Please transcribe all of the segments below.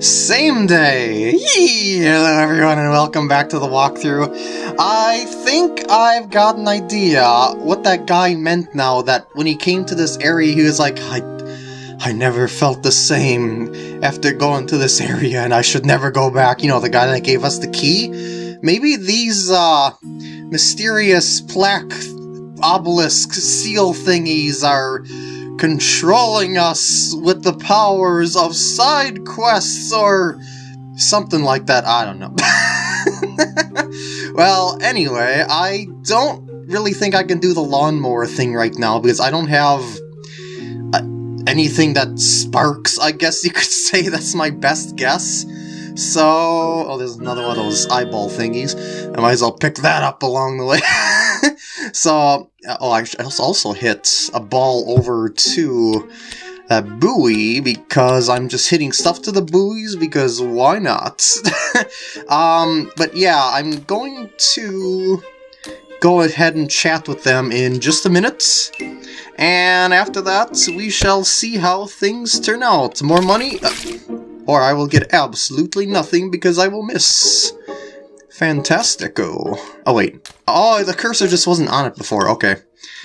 Same day! Hello everyone and welcome back to the walkthrough. I think I've got an idea what that guy meant now that when he came to this area he was like, I, I never felt the same after going to this area and I should never go back. You know, the guy that gave us the key? Maybe these, uh, mysterious plaque obelisk seal thingies are controlling us with the powers of side quests or something like that. I don't know. well, anyway, I don't really think I can do the lawnmower thing right now because I don't have uh, anything that sparks, I guess you could say. That's my best guess. So, oh, there's another one of those eyeball thingies. I might as well pick that up along the way. so, oh, I also hit a ball over to that buoy because I'm just hitting stuff to the buoys because why not? um, but yeah, I'm going to go ahead and chat with them in just a minute. And after that, we shall see how things turn out. More money? Uh, or I will get absolutely nothing because I will miss. Fantastico. Oh, wait. Oh, the cursor just wasn't on it before. Okay.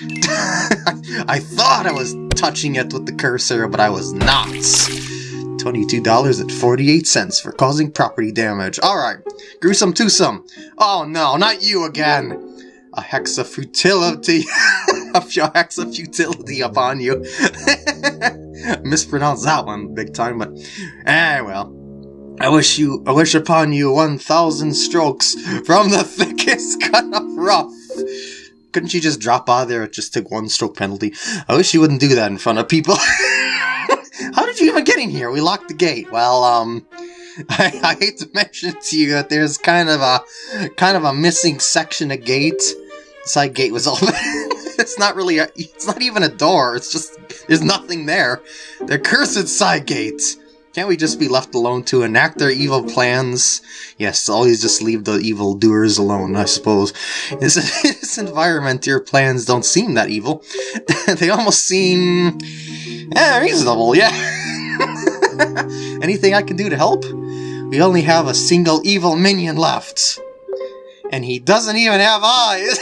I thought I was touching it with the cursor, but I was not. $22.48 for causing property damage. Alright. Gruesome twosome. Oh no, not you again. A hex of futility. a hex of futility upon you. Mispronounced that one big time, but eh well. I wish you I wish upon you one thousand strokes from the thickest cut of rough. Couldn't you just drop out there and just take one stroke penalty? I wish you wouldn't do that in front of people. How did you even get in here? We locked the gate. Well, um, I, I hate to mention to you that there's kind of a kind of a missing section of gate. The side gate was open. it's not really a, it's not even a door. It's just there's nothing there. They're cursed side gates. Can't we just be left alone to enact their evil plans? Yes, always just leave the evil doers alone, I suppose. In this, environment, your plans don't seem that evil. they almost seem... Eh, reasonable, yeah. Anything I can do to help? We only have a single evil minion left. And he doesn't even have eyes!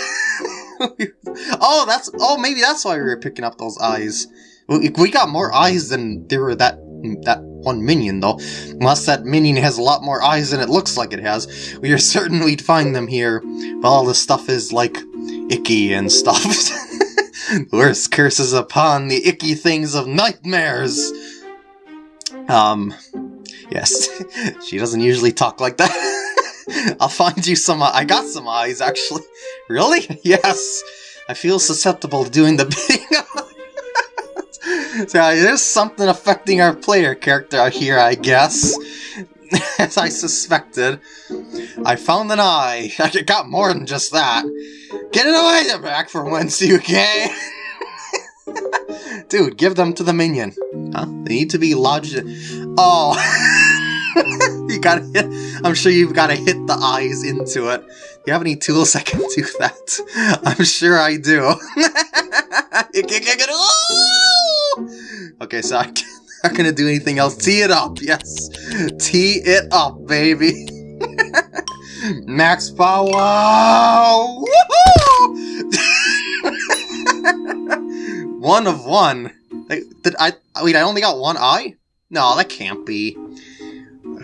oh, that's... Oh, maybe that's why we were picking up those eyes. We got more eyes than there were that that one minion, though. Unless that minion has a lot more eyes than it looks like it has. We are certain we'd find them here. But all this stuff is, like, icky and stuff. Worst curses upon the icky things of nightmares! Um, yes. she doesn't usually talk like that. I'll find you some... I got some eyes, actually. Really? Yes. I feel susceptible to doing the bidding so there's something affecting our player character here, I guess. As I suspected. I found an eye. I got more than just that. Get away there back for once, you okay? Dude, give them to the minion. Huh? They need to be lodged. Oh. you gotta hit. I'm sure you've gotta hit the eyes into it. You have any tools that can do that? I'm sure I do. Okay, so I'm not gonna do anything else. Tee it up, yes. Tee it up, baby. Max power! one of one. Did I? Wait, I only got one eye? No, that can't be.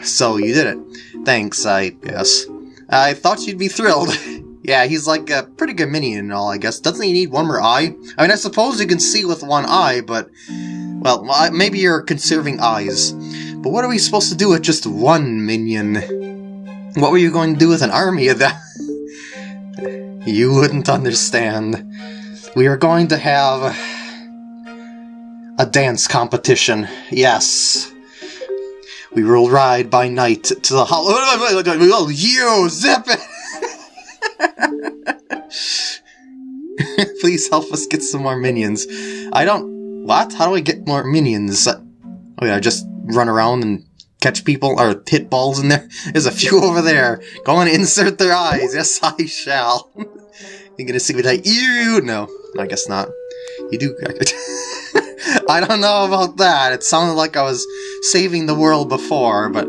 So you did it. Thanks, I guess. I thought you'd be thrilled. yeah, he's like a pretty good minion and all, I guess. Doesn't he need one more eye? I mean, I suppose you can see with one eye, but well, maybe you're conserving eyes. But what are we supposed to do with just one minion? What were you going to do with an army of that? you wouldn't understand. We are going to have a dance competition. Yes. We will ride by night to the hall. Oh, you zip it! Please help us get some more minions. I don't what? How do I get more minions? Oh yeah, I just run around and catch people, or hit balls in there. There's a few over there. Go and insert their eyes. Yes, I shall. you gonna see what I... Ew! No, I guess not. You do... I don't know about that. It sounded like I was saving the world before, but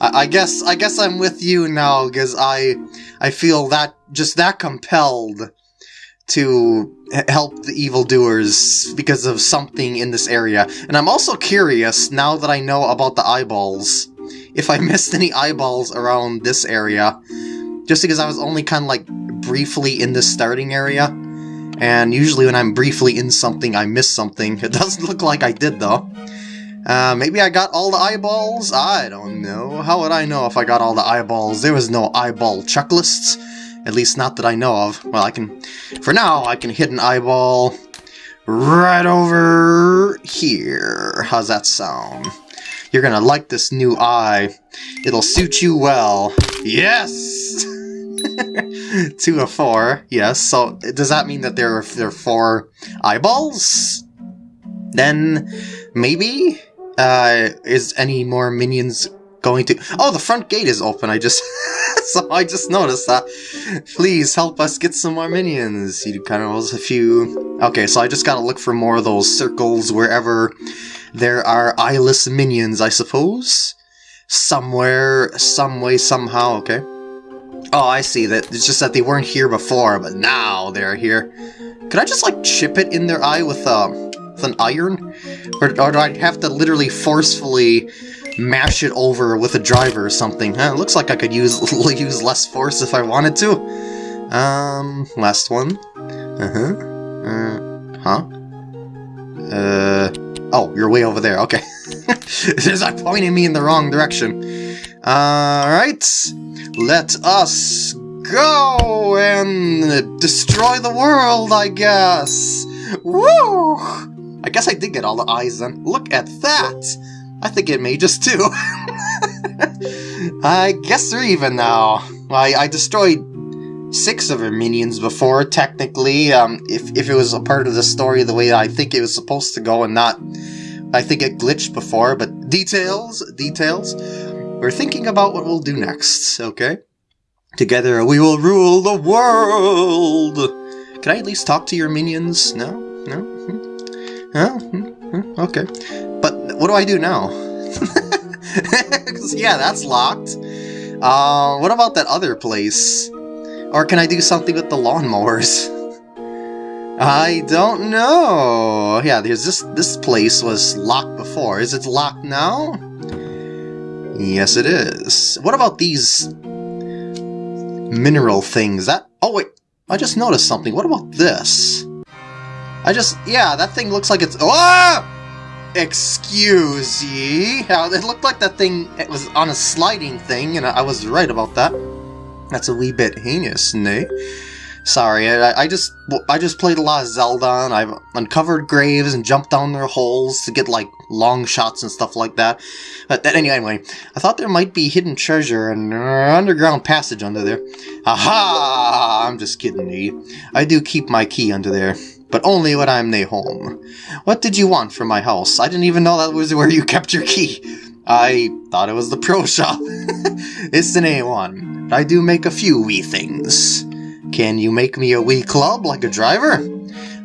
I, I guess I guess I'm with you now because I I feel that just that compelled to help the evildoers because of something in this area. And I'm also curious now that I know about the eyeballs if I missed any eyeballs around this area. Just because I was only kind of like briefly in this starting area. And usually when I'm briefly in something, I miss something. It doesn't look like I did though. Uh, maybe I got all the eyeballs? I don't know. How would I know if I got all the eyeballs? There was no eyeball checklists. At least not that I know of. Well, I can... For now, I can hit an eyeball right over here. How's that sound? You're gonna like this new eye. It'll suit you well. Yes! Two of four, yes. So, does that mean that there are, there are four eyeballs? Then, maybe? Uh, is any more minions going to... Oh, the front gate is open, I just... so I just noticed that. Please help us get some more minions. You kind of was a few... Okay, so I just gotta look for more of those circles wherever there are eyeless minions, I suppose? Somewhere, some way, somehow, okay. Oh, I see. That It's just that they weren't here before, but now they're here. Could I just, like, chip it in their eye with, uh, with an iron? Or, or do I have to literally forcefully mash it over with a driver or something. it looks like I could use use less force if I wanted to. Um, last one. Uh-huh. Uh, huh? Uh, oh, you're way over there, okay. It's like pointing me in the wrong direction. Alright, let us go and destroy the world, I guess. Woo! I guess I did get all the eyes then. Look at that! I think it may just two. I guess they're even now. I, I destroyed six of her minions before, technically, um, if, if it was a part of the story the way I think it was supposed to go and not... I think it glitched before, but details, details. We're thinking about what we'll do next, okay? Together we will rule the world! Can I at least talk to your minions? No? No? Hmm? No? Hmm? Hmm? Okay. But what do I do now? yeah, that's locked. Uh, what about that other place? Or can I do something with the lawnmowers? I don't know. Yeah, there's this this place was locked before. Is it locked now? Yes, it is. What about these mineral things? That oh wait, I just noticed something. What about this? I just yeah, that thing looks like it's oh! Excuse ye. It looked like that thing it was on a sliding thing, and I was right about that. That's a wee bit heinous, nay? Sorry, I, I just I just played a lot of Zelda, and I've uncovered graves and jumped down their holes to get, like, long shots and stuff like that. But anyway, I thought there might be hidden treasure and uh, underground passage under there. Aha! I'm just kidding. I do keep my key under there but only when I'm nae home. What did you want from my house? I didn't even know that was where you kept your key. I thought it was the pro shop. it's an A1. I do make a few wee things. Can you make me a wee club like a driver?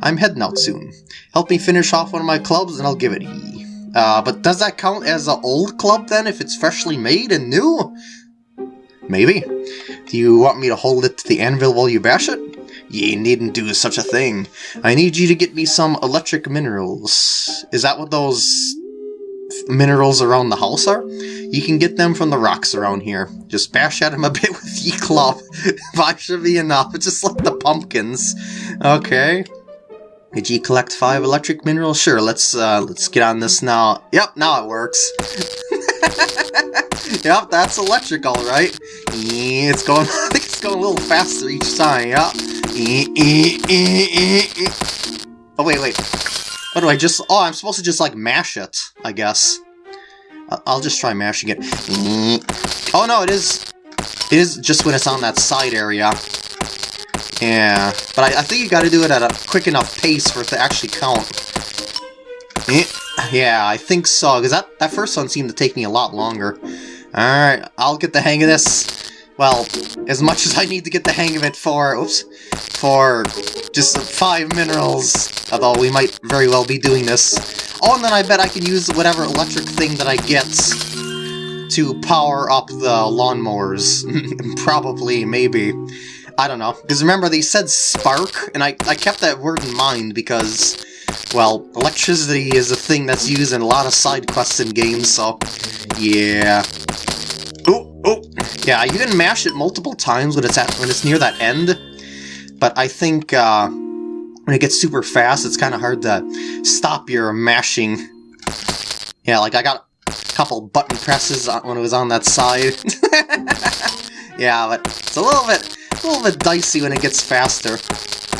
I'm heading out soon. Help me finish off one of my clubs and I'll give it ye. Uh, but does that count as an old club then if it's freshly made and new? Maybe. Do you want me to hold it to the anvil while you bash it? Ye needn't do such a thing. I need you to get me some electric minerals. Is that what those minerals around the house are? You can get them from the rocks around here. Just bash at them a bit with ye club. Five should be enough. Just like the pumpkins. Okay. Did you collect five electric minerals? Sure, let's uh, let's get on this now. Yep, now it works. yep, that's electric, all right. Eh, it's going. I think it's going a little faster each time. Yep. Eh, eh, oh, wait, wait. What do I just... Oh, I'm supposed to just, like, mash it, I guess. I'll just try mashing it. Oh, no, it is... It is just when it's on that side area. Yeah, but I, I think you gotta do it at a quick enough pace for it to actually count. Yeah, I think so, because that, that first one seemed to take me a lot longer. Alright, I'll get the hang of this. well, as much as I need to get the hang of it for, oops, for just five minerals, although we might very well be doing this. Oh, and then I bet I can use whatever electric thing that I get to power up the lawnmowers. Probably, maybe. I don't know. Because remember, they said spark, and I, I kept that word in mind because, well, electricity is a thing that's used in a lot of side quests in games, so, yeah. Oh, oh, yeah, you can mash it multiple times when it's at when it's near that end, but I think uh, when it gets super fast, it's kind of hard to stop your mashing. Yeah, like I got a couple button presses when it was on that side. yeah, but it's a little bit a little bit dicey when it gets faster.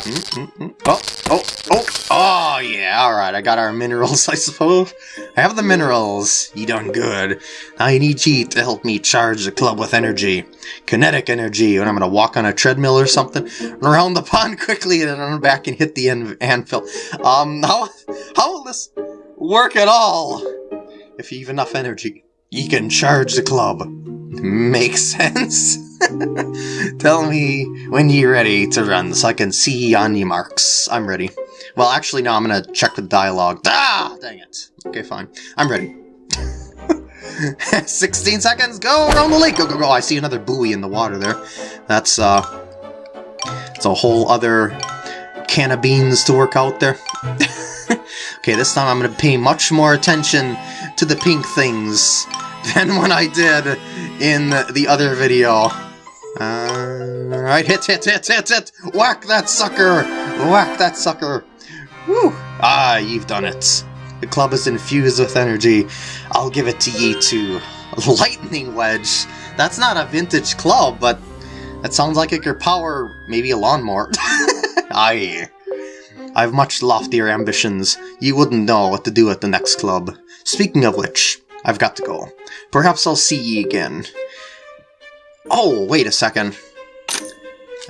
Mm -mm -mm. Oh, oh, oh, oh, yeah, alright, I got our minerals, I suppose. I have the minerals. You done good. Now I need you to help me charge the club with energy. Kinetic energy, and I'm gonna walk on a treadmill or something, around the pond quickly, and then run back and hit the an anvil. Um, how, how will this work at all? If you have enough energy, you can charge the club. Makes sense. Tell me when you're ready to run so I can see on your marks. I'm ready. Well, actually, no, I'm gonna check the dialogue. Ah! Dang it. Okay, fine. I'm ready. 16 seconds, go around the lake, go, go, go. I see another buoy in the water there. That's, uh, it's a whole other can of beans to work out there. okay, this time I'm gonna pay much more attention to the pink things than when I did in the other video. Alright, hit, hit, hit, hit, hit! Whack that sucker! Whack that sucker! Woo! Ah, you've done it. The club is infused with energy. I'll give it to ye too. Lightning Wedge! That's not a vintage club, but that sounds like it could power maybe a lawnmower. Aye. I've much loftier ambitions. You wouldn't know what to do at the next club. Speaking of which, I've got to go. Perhaps I'll see ye again. Oh, wait a second.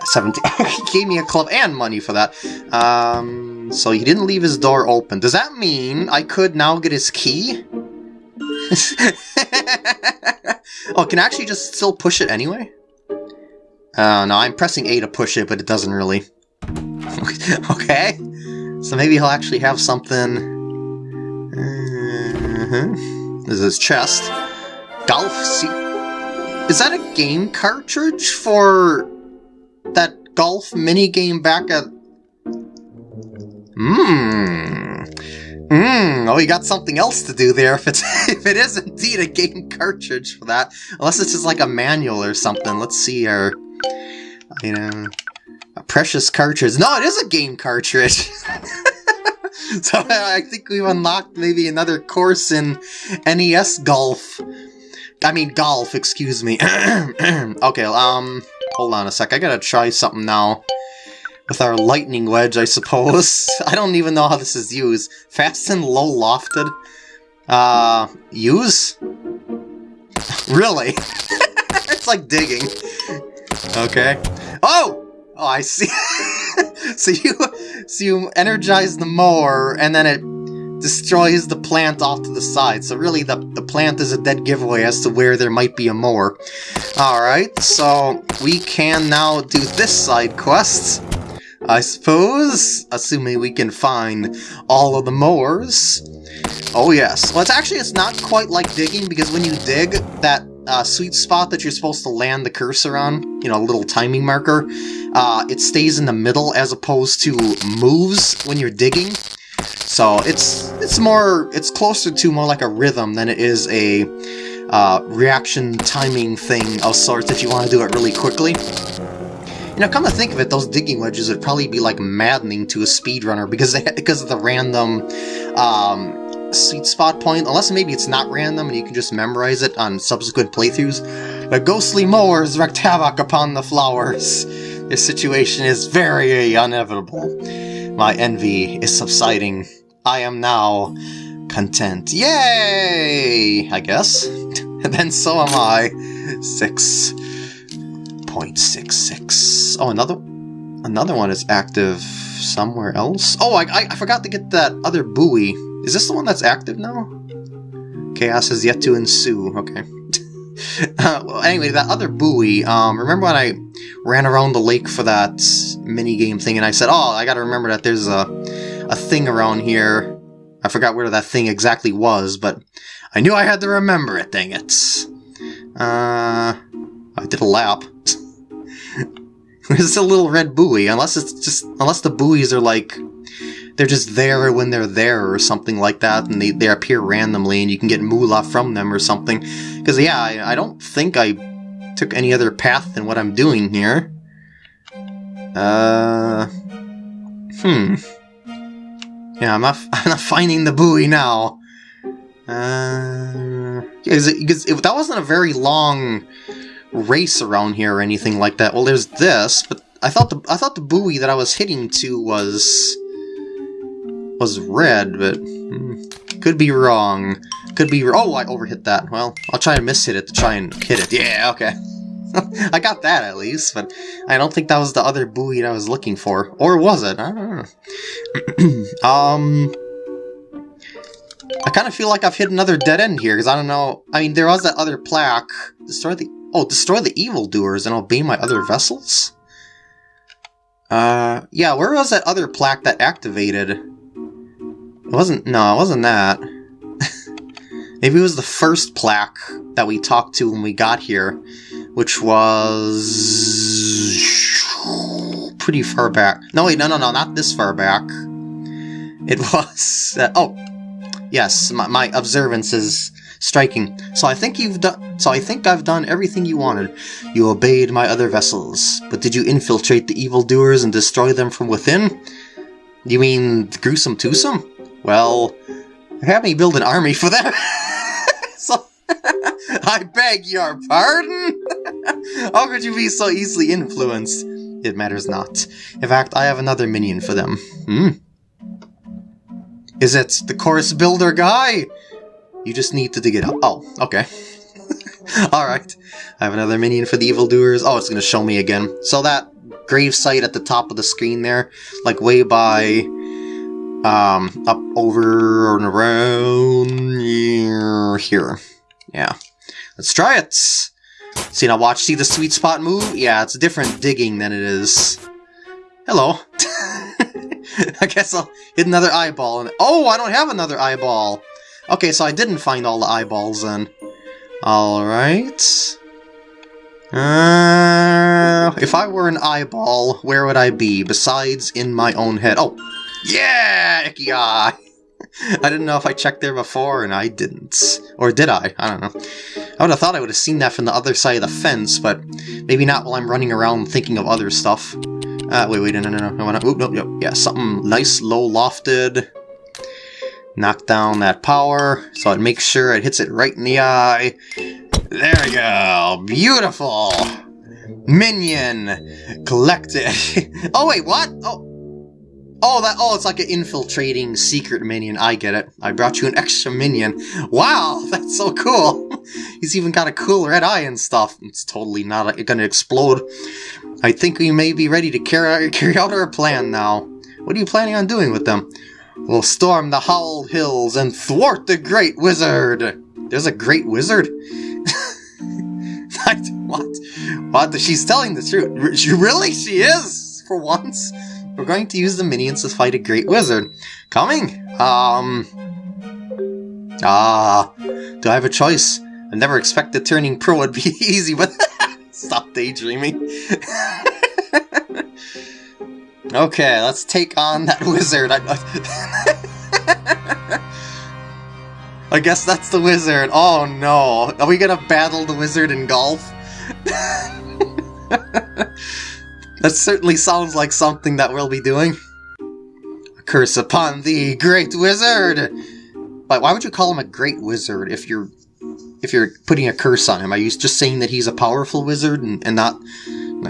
17. he gave me a club and money for that. Um, so he didn't leave his door open. Does that mean I could now get his key? oh, can I actually just still push it anyway? Uh, no, I'm pressing A to push it, but it doesn't really. okay. So maybe he'll actually have something... Uh -huh. This is his chest. Golf seat. Is that a game cartridge for that golf mini game back at... Mmm. Mmm. Oh, you got something else to do there if it's if it is indeed a game cartridge for that. Unless it's just like a manual or something. Let's see our... You know... A precious cartridge. No, it is a game cartridge! so I think we've unlocked maybe another course in NES Golf. I mean, golf, excuse me. okay, um, hold on a sec. I gotta try something now. With our lightning wedge, I suppose. I don't even know how this is used. Fast and low lofted? Uh, use? really? it's like digging. Okay. Oh! Oh, I see. so you so you energize the mower, and then it destroys the plant off to the side. So really, the, the plant is a dead giveaway as to where there might be a mower. Alright, so we can now do this side quest. I suppose, assuming we can find all of the mowers. Oh yes. Well, it's actually, it's not quite like digging, because when you dig, that uh, sweet spot that you're supposed to land the cursor on, you know, a little timing marker, uh, it stays in the middle as opposed to moves when you're digging. So it's it's more it's closer to more like a rhythm than it is a uh, reaction timing thing of sorts if you want to do it really quickly. You know, come to think of it, those digging wedges would probably be like maddening to a speedrunner because they, because of the random um, sweet spot point. Unless maybe it's not random and you can just memorize it on subsequent playthroughs. The ghostly mowers wreaked havoc upon the flowers. This situation is very inevitable. My envy is subsiding. I am now content. Yay! I guess. then so am I. 6.66. Oh, another another one is active somewhere else. Oh, I, I, I forgot to get that other buoy. Is this the one that's active now? Chaos has yet to ensue. Okay. Uh, well, anyway, that other buoy. Um, remember when I ran around the lake for that mini game thing, and I said, "Oh, I got to remember that there's a a thing around here." I forgot where that thing exactly was, but I knew I had to remember it. Dang it! Uh, I did a lap. It's a little red buoy, unless it's just unless the buoys are like they're just there when they're there or something like that, and they, they appear randomly and you can get moolah from them or something. Because yeah, I, I don't think I took any other path than what I'm doing here. Uh, hmm. Yeah, I'm not I'm not finding the buoy now. Uh, because that wasn't a very long race around here or anything like that. Well, there's this, but I thought the I thought the buoy that I was hitting to was was red, but hmm, could be wrong. Could be. Oh, I overhit that. Well, I'll try and miss hit it to try and hit it. Yeah, okay. I got that at least, but I don't think that was the other buoy I was looking for. Or was it? I don't know. um. I kind of feel like I've hit another dead end here, because I don't know... I mean, there was that other plaque. Destroy the Oh, destroy the evildoers and obey my other vessels? Uh, yeah, where was that other plaque that activated? It wasn't, no, it wasn't that. Maybe it was the first plaque that we talked to when we got here, which was pretty far back. No, wait, no, no, no, not this far back. It was, uh, oh, yes, my, my observances striking. So I think you've done. So I think I've done everything you wanted. You obeyed my other vessels, but did you infiltrate the evildoers and destroy them from within? You mean gruesome twosome? Well, have me build an army for them. so I beg your pardon. How could you be so easily influenced? It matters not. In fact, I have another minion for them. Hmm. Is it the chorus builder guy? You just need to dig it up. Oh, okay. Alright. I have another minion for the evildoers. Oh, it's going to show me again. So that grave site at the top of the screen there, like way by, um, up over and around here. Yeah. Let's try it! See, now watch, see the sweet spot move? Yeah, it's a different digging than it is. Hello. I guess I'll hit another eyeball. And oh, I don't have another eyeball! Okay, so I didn't find all the eyeballs then. Alright. Uh, if I were an eyeball, where would I be, besides in my own head? Oh, yeah, icky eye! I didn't know if I checked there before, and I didn't. Or did I? I don't know. I would have thought I would have seen that from the other side of the fence, but maybe not while I'm running around thinking of other stuff. Uh, wait, wait, no, no, no, no, no, nope, nope, yeah, something nice, low-lofted knock down that power so it makes sure it hits it right in the eye. There we go. Beautiful. Minion collected. oh wait, what? Oh. Oh, that. Oh, it's like an infiltrating secret minion. I get it. I brought you an extra minion. Wow, that's so cool. He's even got a cool red eye and stuff. It's totally not uh, going to explode. I think we may be ready to carry, carry out our plan now. What are you planning on doing with them? We'll storm the Howled Hills and thwart the Great Wizard! There's a Great Wizard? what? What? She's telling the truth. Really? She is, for once. We're going to use the minions to fight a Great Wizard. Coming? Um... Ah, do I have a choice? I never expected turning pro would be easy, but... Stop daydreaming. Okay, let's take on that wizard. I, I guess that's the wizard. Oh no. Are we gonna battle the wizard in golf? That certainly sounds like something that we'll be doing. A curse upon thee, great wizard! But why would you call him a great wizard if you're if you're putting a curse on him? Are you just saying that he's a powerful wizard and, and not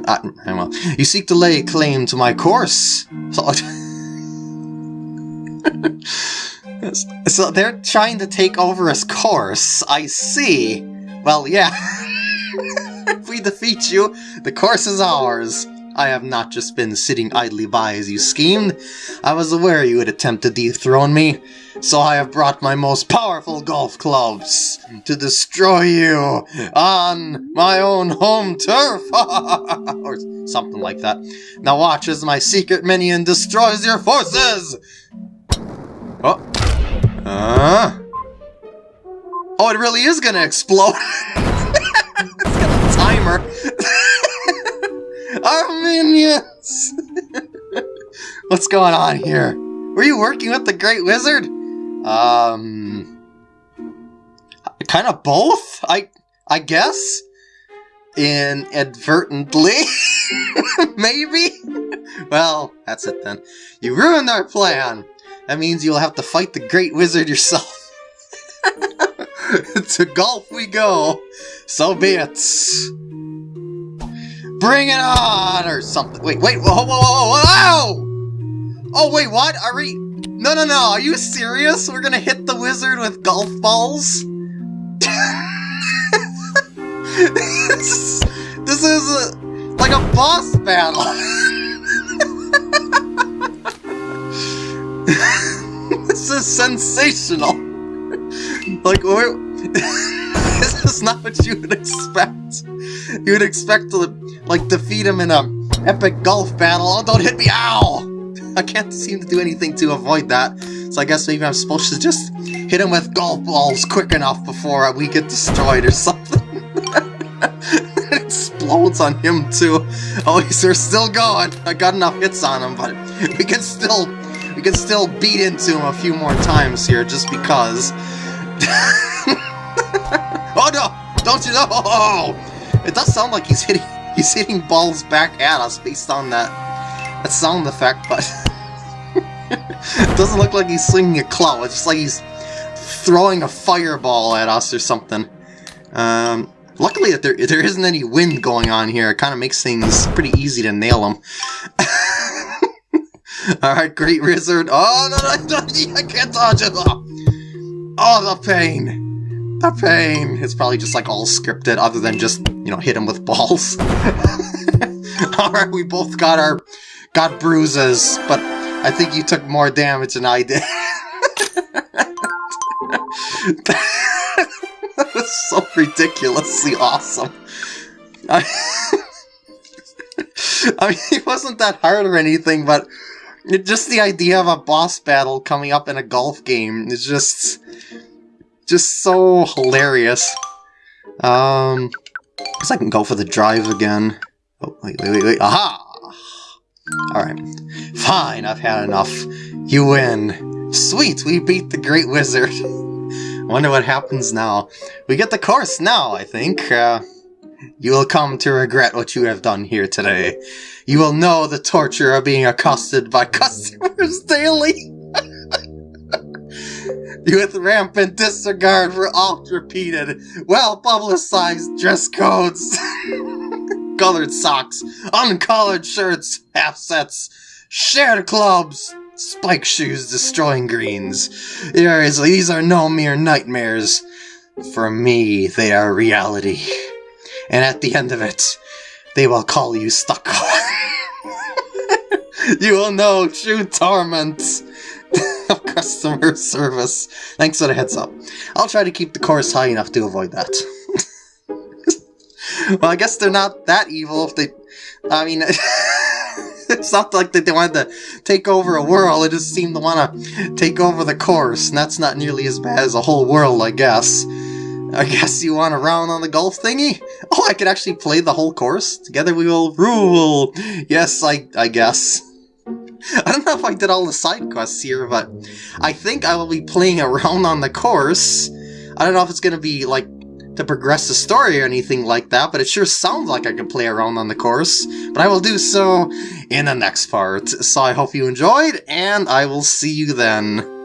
I, well, you seek to lay claim to my course. So, so they're trying to take over his course. I see. Well, yeah. if we defeat you, the course is ours. I have not just been sitting idly by as you schemed. I was aware you would attempt to dethrone me, so I have brought my most powerful golf clubs to destroy you on my own home turf, or something like that. Now watch as my secret minion destroys your forces! Oh. Uh. Oh, it really is gonna explode! Our minions! What's going on here? Were you working with the Great Wizard? Um... Kind of both? I I guess? Inadvertently? Maybe? Well, that's it then. You ruined our plan! That means you'll have to fight the Great Wizard yourself. to golf we go! So be it! Bring it on! Or something. Wait, wait, whoa, whoa, whoa, whoa! Oh, wait, what? Are we... No, no, no, are you serious? We're gonna hit the wizard with golf balls? this, this is a, like a boss battle! this is sensational! Like, we're... this is not what you would expect. You would expect to, like, defeat him in a epic golf battle. Oh, don't hit me! Ow! I can't seem to do anything to avoid that. So I guess maybe I'm supposed to just hit him with golf balls quick enough before we get destroyed or something. it explodes on him too. Oh, he's still going. I got enough hits on him, but we can still we can still beat into him a few more times here just because. oh no! Don't you know? Oh, it does sound like he's hitting he's hitting balls back at us based on that that sound effect, but it doesn't look like he's swinging a claw. It's just like he's throwing a fireball at us or something. Um, luckily that there there isn't any wind going on here. It kind of makes things pretty easy to nail him. Alright, Great Wizard. Oh, no, no, no, I can't dodge it. Oh, the pain. The pain. It's probably just like all scripted other than just, you know, hit him with balls. Alright, we both got our, got bruises, but I think you took more damage than I did. that was so ridiculously awesome. I, I mean, it wasn't that hard or anything, but it, just the idea of a boss battle coming up in a golf game is just, just so hilarious. Um, guess I can go for the drive again. Oh, wait, wait, wait, wait. Aha! Alright. Fine, I've had enough. You win. Sweet, we beat the Great Wizard. Wonder what happens now. We get the course now, I think. Uh, you will come to regret what you have done here today. You will know the torture of being accosted by customers daily. With rampant disregard for oft-repeated, well-publicized dress codes. Colored socks, uncolored shirts, half sets, shared clubs, spike shoes destroying greens. These are no mere nightmares. For me, they are reality. And at the end of it, they will call you stuck. you will know true torment customer service. Thanks for the heads up. I'll try to keep the course high enough to avoid that. well, I guess they're not that evil if they... I mean... it's not like they wanted to take over a world, they just seemed to want to take over the course, and that's not nearly as bad as a whole world, I guess. I guess you want a round on the golf thingy? Oh, I could actually play the whole course? Together we will rule! Yes, I, I guess. I don't know if I did all the side quests here, but I think I will be playing around on the course. I don't know if it's going to be, like, to progress the story or anything like that, but it sure sounds like I can play around on the course. But I will do so in the next part. So I hope you enjoyed, and I will see you then.